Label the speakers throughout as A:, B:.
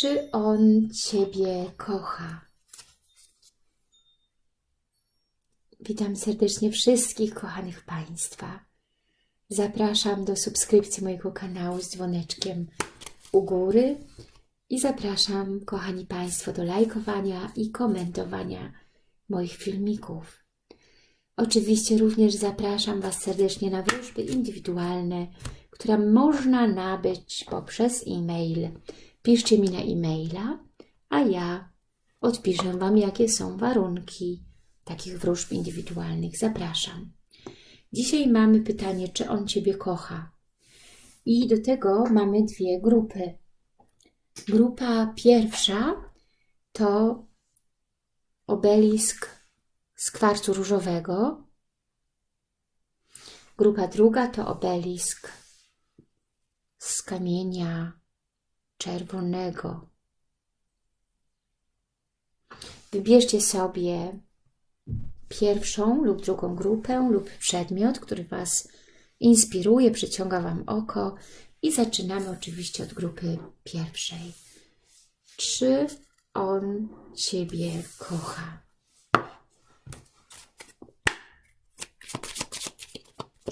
A: Czy on Ciebie kocha? Witam serdecznie wszystkich kochanych Państwa. Zapraszam do subskrypcji mojego kanału z dzwoneczkiem u góry i zapraszam, kochani Państwo, do lajkowania i komentowania moich filmików. Oczywiście również zapraszam Was serdecznie na wróżby indywidualne, które można nabyć poprzez e-mail. Piszcie mi na e-maila, a ja odpiszę Wam, jakie są warunki takich wróżb indywidualnych. Zapraszam. Dzisiaj mamy pytanie, czy on Ciebie kocha. I do tego mamy dwie grupy. Grupa pierwsza to obelisk z kwarcu różowego. Grupa druga to obelisk z kamienia czerwonego. Wybierzcie sobie pierwszą lub drugą grupę lub przedmiot, który Was inspiruje, przyciąga Wam oko i zaczynamy oczywiście od grupy pierwszej. Czy on Ciebie kocha?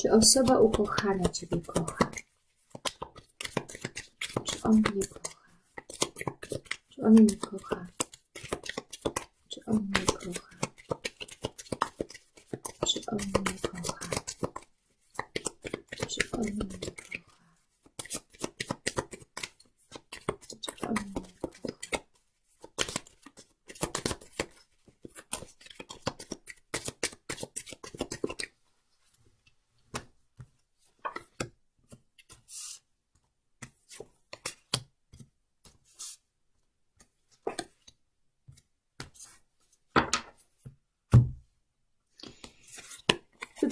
A: Czy osoba ukochana Ciebie kocha? Czy on mnie kocha? Czy on mnie kocha? Czy on mnie kocha? Czy on mnie kocha? Czy on mnie kocha? Czy on mnie kocha?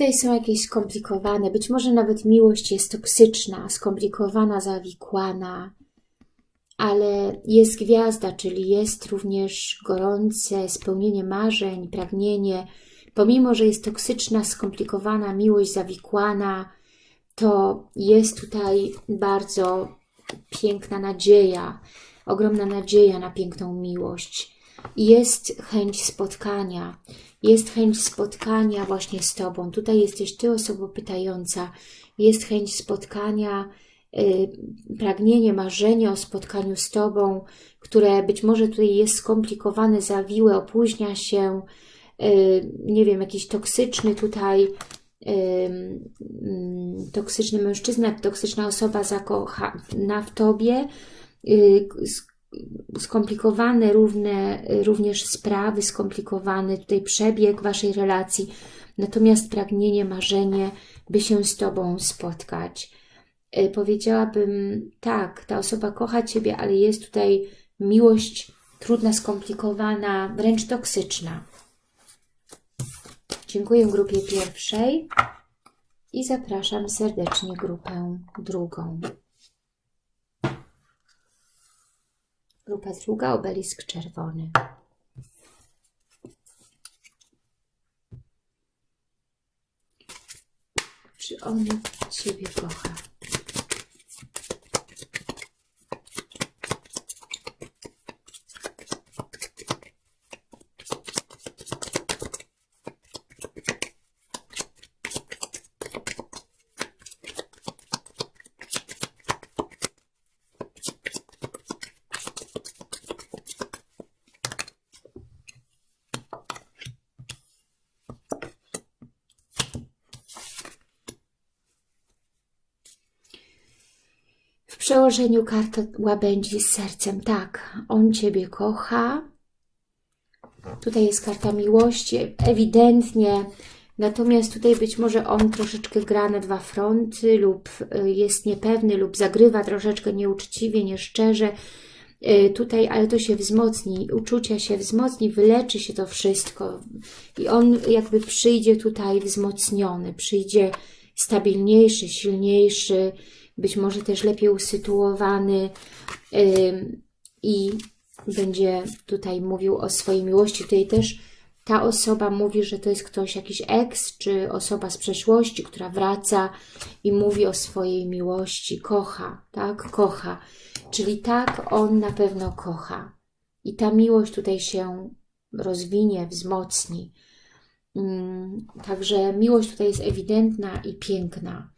A: Tutaj są jakieś skomplikowane, być może nawet miłość jest toksyczna, skomplikowana, zawikłana, ale jest gwiazda, czyli jest również gorące spełnienie marzeń, pragnienie. Pomimo, że jest toksyczna, skomplikowana miłość, zawikłana, to jest tutaj bardzo piękna nadzieja, ogromna nadzieja na piękną miłość. Jest chęć spotkania, jest chęć spotkania właśnie z Tobą. Tutaj jesteś Ty, osoba pytająca. Jest chęć spotkania, yy, pragnienie, marzenie o spotkaniu z Tobą, które być może tutaj jest skomplikowane, zawiłe, opóźnia się, yy, nie wiem, jakiś toksyczny tutaj, yy, toksyczny mężczyzna, toksyczna osoba zakochana w Tobie, y, skomplikowane równe, również sprawy, skomplikowany tutaj przebieg Waszej relacji, natomiast pragnienie, marzenie, by się z Tobą spotkać. Powiedziałabym, tak, ta osoba kocha Ciebie, ale jest tutaj miłość trudna, skomplikowana, wręcz toksyczna. Dziękuję grupie pierwszej i zapraszam serdecznie grupę drugą. Grupa druga, obelisk czerwony. Czy on Ciebie kocha? Przełożeniu karta łabędzi z sercem. Tak, on Ciebie kocha. Tutaj jest karta miłości, ewidentnie. Natomiast tutaj być może on troszeczkę gra na dwa fronty lub y, jest niepewny lub zagrywa troszeczkę nieuczciwie, nieszczerze. Y, tutaj, ale to się wzmocni, uczucia się wzmocni, wyleczy się to wszystko i on jakby przyjdzie tutaj wzmocniony, przyjdzie stabilniejszy, silniejszy, być może też lepiej usytuowany i będzie tutaj mówił o swojej miłości. Tutaj też ta osoba mówi, że to jest ktoś, jakiś ex, czy osoba z przeszłości, która wraca i mówi o swojej miłości, kocha, tak, kocha. Czyli tak, on na pewno kocha. I ta miłość tutaj się rozwinie, wzmocni. Mm, Także miłość tutaj jest ewidentna i piękna.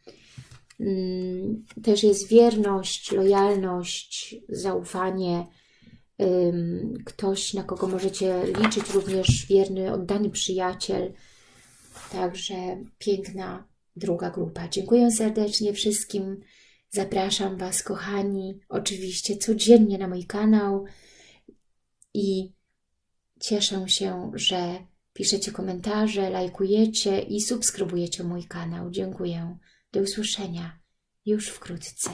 A: Mm, Też jest wierność, lojalność, zaufanie, ktoś, na kogo możecie liczyć, również wierny, oddany przyjaciel. Także piękna druga grupa. Dziękuję serdecznie wszystkim. Zapraszam Was, kochani, oczywiście codziennie na mój kanał i cieszę się, że piszecie komentarze, lajkujecie i subskrybujecie mój kanał. Dziękuję. Do usłyszenia już wkrótce.